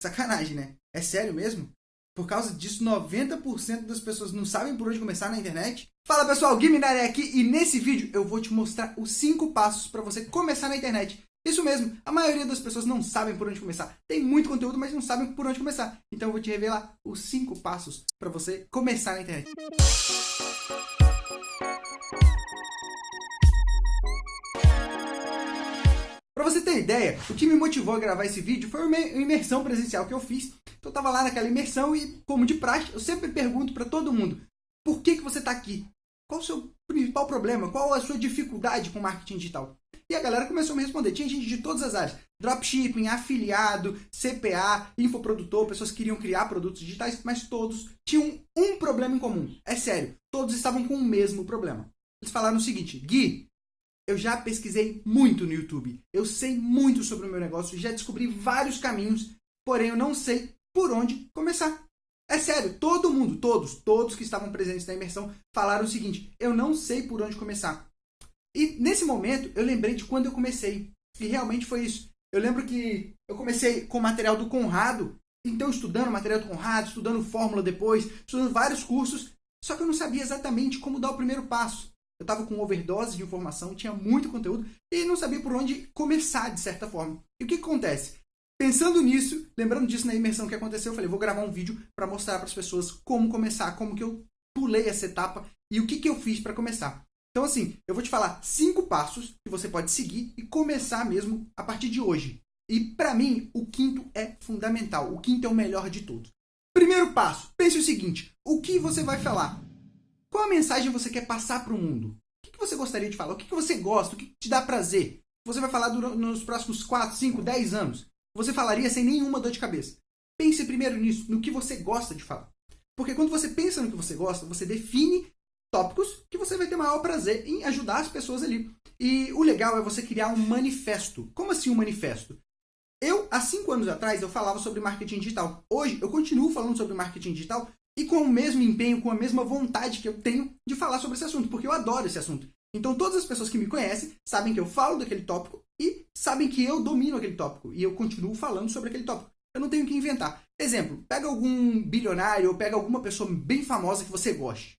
Sacanagem, né? É sério mesmo? Por causa disso, 90% das pessoas não sabem por onde começar na internet? Fala pessoal, Guiminari aqui e nesse vídeo eu vou te mostrar os 5 passos para você começar na internet. Isso mesmo, a maioria das pessoas não sabem por onde começar. Tem muito conteúdo, mas não sabem por onde começar. Então eu vou te revelar os 5 passos para você começar na internet. Para você ter ideia, o que me motivou a gravar esse vídeo foi uma imersão presencial que eu fiz. Então eu tava lá naquela imersão e, como de praxe, eu sempre pergunto para todo mundo, por que, que você está aqui? Qual o seu principal problema? Qual a sua dificuldade com marketing digital? E a galera começou a me responder. Tinha gente de todas as áreas. Dropshipping, afiliado, CPA, infoprodutor, pessoas que queriam criar produtos digitais, mas todos tinham um problema em comum. É sério, todos estavam com o mesmo problema. Eles falaram o seguinte, Gui, eu já pesquisei muito no YouTube. Eu sei muito sobre o meu negócio, já descobri vários caminhos, porém eu não sei por onde começar. É sério, todo mundo, todos, todos que estavam presentes na imersão falaram o seguinte, eu não sei por onde começar. E nesse momento eu lembrei de quando eu comecei. E realmente foi isso. Eu lembro que eu comecei com o material do Conrado, então estudando material do Conrado, estudando fórmula depois, estudando vários cursos, só que eu não sabia exatamente como dar o primeiro passo. Eu estava com overdose de informação, tinha muito conteúdo e não sabia por onde começar, de certa forma. E o que, que acontece? Pensando nisso, lembrando disso na imersão que aconteceu, eu falei, vou gravar um vídeo para mostrar para as pessoas como começar, como que eu pulei essa etapa e o que, que eu fiz para começar. Então, assim, eu vou te falar cinco passos que você pode seguir e começar mesmo a partir de hoje. E, para mim, o quinto é fundamental. O quinto é o melhor de todos. Primeiro passo, pense o seguinte, o que você vai falar? Qual a mensagem você quer passar para o mundo? O que você gostaria de falar? O que você gosta? O que te dá prazer? Você vai falar nos próximos 4, 5, 10 anos? Você falaria sem nenhuma dor de cabeça. Pense primeiro nisso, no que você gosta de falar. Porque quando você pensa no que você gosta, você define tópicos que você vai ter maior prazer em ajudar as pessoas ali. E o legal é você criar um manifesto. Como assim um manifesto? Eu, há cinco anos atrás, eu falava sobre marketing digital. Hoje, eu continuo falando sobre marketing digital e com o mesmo empenho, com a mesma vontade que eu tenho de falar sobre esse assunto, porque eu adoro esse assunto. Então todas as pessoas que me conhecem sabem que eu falo daquele tópico e sabem que eu domino aquele tópico e eu continuo falando sobre aquele tópico. Eu não tenho que inventar. Exemplo, pega algum bilionário ou pega alguma pessoa bem famosa que você goste.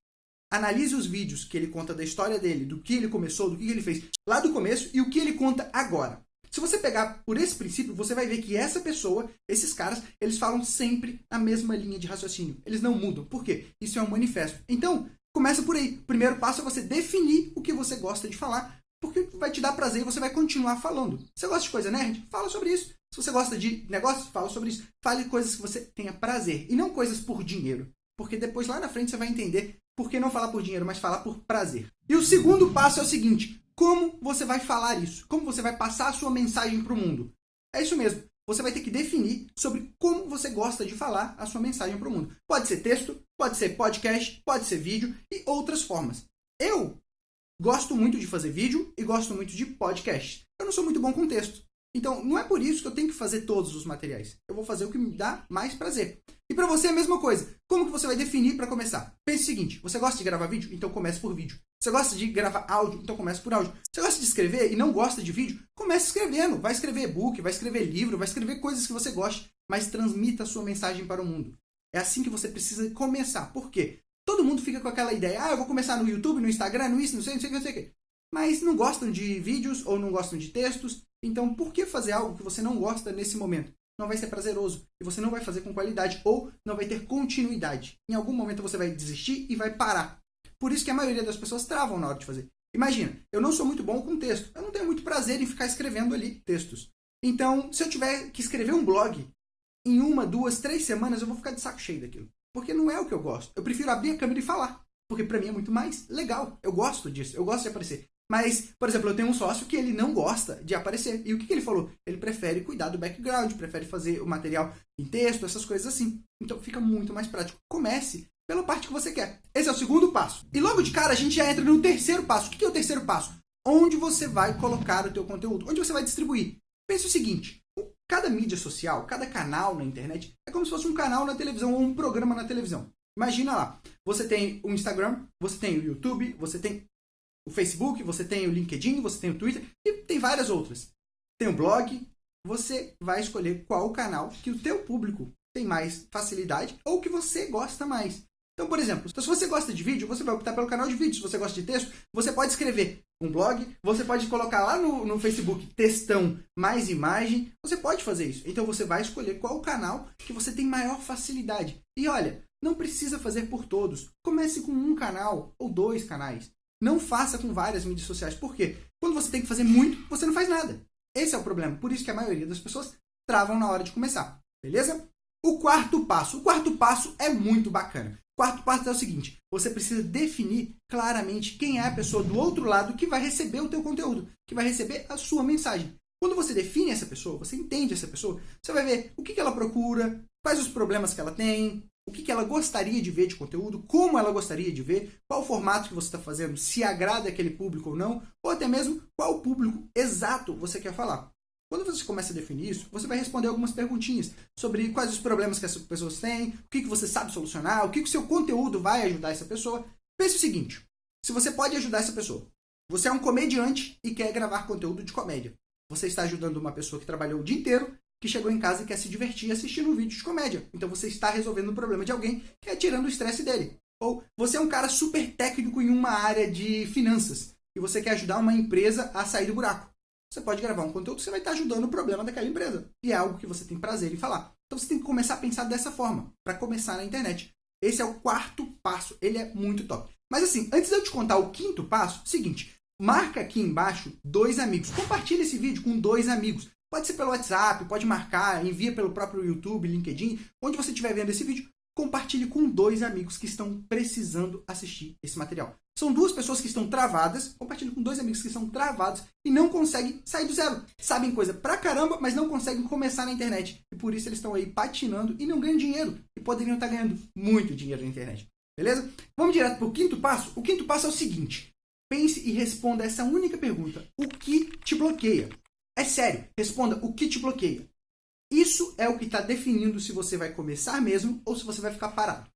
Analise os vídeos que ele conta da história dele, do que ele começou, do que ele fez lá do começo e o que ele conta agora. Se você pegar por esse princípio, você vai ver que essa pessoa, esses caras, eles falam sempre a mesma linha de raciocínio. Eles não mudam. Por quê? Isso é um manifesto. Então, começa por aí. O primeiro passo é você definir o que você gosta de falar, porque vai te dar prazer e você vai continuar falando. Você gosta de coisa nerd? Fala sobre isso. Se você gosta de negócios, fala sobre isso. Fale coisas que você tenha prazer e não coisas por dinheiro. Porque depois lá na frente você vai entender por que não falar por dinheiro, mas falar por prazer. E o segundo passo é o seguinte: como você vai falar isso? Como você vai passar a sua mensagem para o mundo? É isso mesmo. Você vai ter que definir sobre como você gosta de falar a sua mensagem para o mundo. Pode ser texto, pode ser podcast, pode ser vídeo e outras formas. Eu gosto muito de fazer vídeo e gosto muito de podcast. Eu não sou muito bom com texto. Então, não é por isso que eu tenho que fazer todos os materiais. Eu vou fazer o que me dá mais prazer. E para você é a mesma coisa. Como que você vai definir para começar? Pense o seguinte, você gosta de gravar vídeo? Então comece por vídeo. Você gosta de gravar áudio? Então comece por áudio. Você gosta de escrever e não gosta de vídeo? Comece escrevendo. Vai escrever e-book, vai escrever livro, vai escrever coisas que você goste, mas transmita a sua mensagem para o mundo. É assim que você precisa começar. Por quê? Todo mundo fica com aquela ideia, ah, eu vou começar no YouTube, no Instagram, no isso, não sei, não sei, não sei o que. Mas não gostam de vídeos ou não gostam de textos. Então, por que fazer algo que você não gosta nesse momento? não vai ser prazeroso e você não vai fazer com qualidade ou não vai ter continuidade. Em algum momento você vai desistir e vai parar. Por isso que a maioria das pessoas travam na hora de fazer. Imagina, eu não sou muito bom com texto. Eu não tenho muito prazer em ficar escrevendo ali textos. Então, se eu tiver que escrever um blog, em uma, duas, três semanas eu vou ficar de saco cheio daquilo. Porque não é o que eu gosto. Eu prefiro abrir a câmera e falar. Porque para mim é muito mais legal. Eu gosto disso. Eu gosto de aparecer. Mas, por exemplo, eu tenho um sócio que ele não gosta de aparecer. E o que, que ele falou? Ele prefere cuidar do background, prefere fazer o material em texto, essas coisas assim. Então fica muito mais prático. Comece pela parte que você quer. Esse é o segundo passo. E logo de cara a gente já entra no terceiro passo. O que é o terceiro passo? Onde você vai colocar o teu conteúdo? Onde você vai distribuir? Pense o seguinte, cada mídia social, cada canal na internet é como se fosse um canal na televisão ou um programa na televisão. Imagina lá, você tem o Instagram, você tem o YouTube, você tem o Facebook, você tem o LinkedIn, você tem o Twitter e tem várias outras. Tem o blog, você vai escolher qual canal que o teu público tem mais facilidade ou que você gosta mais. Então, por exemplo, se você gosta de vídeo, você vai optar pelo canal de vídeo. Se você gosta de texto, você pode escrever um blog, você pode colocar lá no, no Facebook textão mais imagem, você pode fazer isso. Então você vai escolher qual canal que você tem maior facilidade. E olha, não precisa fazer por todos. Comece com um canal ou dois canais. Não faça com várias mídias sociais. Por quê? Quando você tem que fazer muito, você não faz nada. Esse é o problema. Por isso que a maioria das pessoas travam na hora de começar. Beleza? O quarto passo. O quarto passo é muito bacana. Quarto passo é o seguinte, você precisa definir claramente quem é a pessoa do outro lado que vai receber o teu conteúdo, que vai receber a sua mensagem. Quando você define essa pessoa, você entende essa pessoa, você vai ver o que, ela procura, quais os problemas que ela tem, o que, ela gostaria de ver de conteúdo, como ela gostaria de ver, qual formato que você está fazendo, se agrada aquele público ou não, ou até mesmo qual público exato você quer falar. Quando você começa a definir isso, você vai responder algumas perguntinhas sobre quais os problemas que essas pessoas têm, o que, que você sabe solucionar, o que, que o seu conteúdo vai ajudar essa pessoa. Pense o seguinte, se você pode ajudar essa pessoa, você é um comediante e quer gravar conteúdo de comédia. Você está ajudando uma pessoa que trabalhou o dia inteiro, que chegou em casa e quer se divertir assistindo um vídeo de comédia. Então você está resolvendo o problema de alguém que é tirando o estresse dele. Ou você é um cara super técnico em uma área de finanças e você quer ajudar uma empresa a sair do buraco você pode gravar um conteúdo que você vai estar ajudando o problema daquela empresa. E é algo que você tem prazer em falar. Então você tem que começar a pensar dessa forma, para começar na internet. Esse é o quarto passo, ele é muito top. Mas assim, antes de eu te contar o quinto passo, seguinte, marca aqui embaixo dois amigos. Compartilha esse vídeo com dois amigos. Pode ser pelo WhatsApp, pode marcar, envia pelo próprio YouTube, LinkedIn, onde você estiver vendo esse vídeo, compartilhe com dois amigos que estão precisando assistir esse material. São duas pessoas que estão travadas, compartilhe com dois amigos que estão travados e não conseguem sair do zero. Sabem coisa pra caramba, mas não conseguem começar na internet. E por isso eles estão aí patinando e não ganham dinheiro. E poderiam estar ganhando muito dinheiro na internet. Beleza? Vamos direto para o quinto passo? O quinto passo é o seguinte. Pense e responda essa única pergunta. O que te bloqueia? É sério, responda o que te bloqueia. Isso é o que está definindo se você vai começar mesmo ou se você vai ficar parado.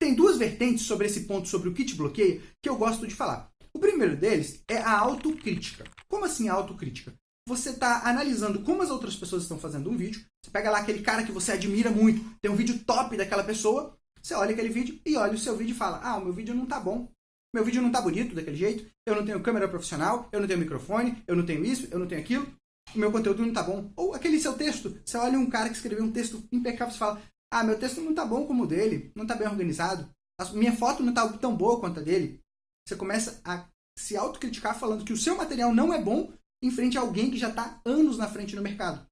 Tem duas vertentes sobre esse ponto, sobre o que te bloqueia, que eu gosto de falar. O primeiro deles é a autocrítica. Como assim a autocrítica? Você está analisando como as outras pessoas estão fazendo um vídeo, você pega lá aquele cara que você admira muito, tem um vídeo top daquela pessoa, você olha aquele vídeo e olha o seu vídeo e fala, ah, o meu vídeo não tá bom, meu vídeo não tá bonito daquele jeito, eu não tenho câmera profissional, eu não tenho microfone, eu não tenho isso, eu não tenho aquilo, o meu conteúdo não tá bom. Ou aquele seu texto, você olha um cara que escreveu um texto impecável e fala, ah, meu texto não tá bom como o dele, não tá bem organizado, a minha foto não tá tão boa quanto a dele. Você começa a se autocriticar falando que o seu material não é bom em frente a alguém que já está anos na frente no mercado.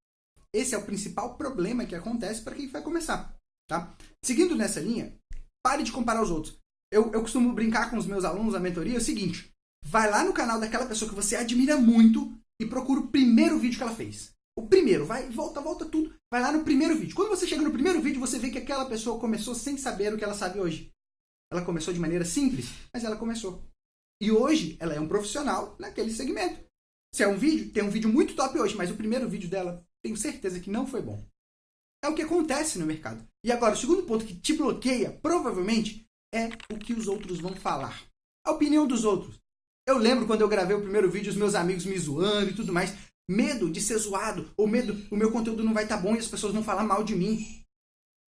Esse é o principal problema que acontece para quem vai começar. Tá? Seguindo nessa linha, pare de comparar os outros. Eu, eu costumo brincar com os meus alunos na mentoria é o seguinte: vai lá no canal daquela pessoa que você admira muito e procura o primeiro vídeo que ela fez. O primeiro, vai, volta, volta tudo, vai lá no primeiro vídeo. Quando você chega no primeiro vídeo, você vê que aquela pessoa começou sem saber o que ela sabe hoje. Ela começou de maneira simples, mas ela começou. E hoje ela é um profissional naquele segmento. Se é um vídeo, tem um vídeo muito top hoje, mas o primeiro vídeo dela, tenho certeza que não foi bom. É o que acontece no mercado. E agora, o segundo ponto que te bloqueia, provavelmente, é o que os outros vão falar. A opinião dos outros. Eu lembro quando eu gravei o primeiro vídeo, os meus amigos me zoando e tudo mais. Medo de ser zoado, ou medo, o meu conteúdo não vai estar tá bom e as pessoas vão falar mal de mim.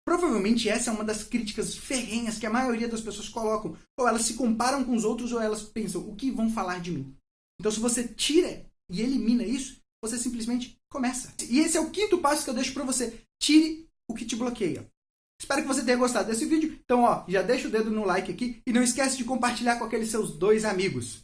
Provavelmente essa é uma das críticas ferrenhas que a maioria das pessoas colocam. Ou elas se comparam com os outros, ou elas pensam, o que vão falar de mim? Então, se você tira e elimina isso, você simplesmente começa. E esse é o quinto passo que eu deixo para você. Tire o que te bloqueia. Espero que você tenha gostado desse vídeo. Então, ó, já deixa o dedo no like aqui e não esquece de compartilhar com aqueles seus dois amigos.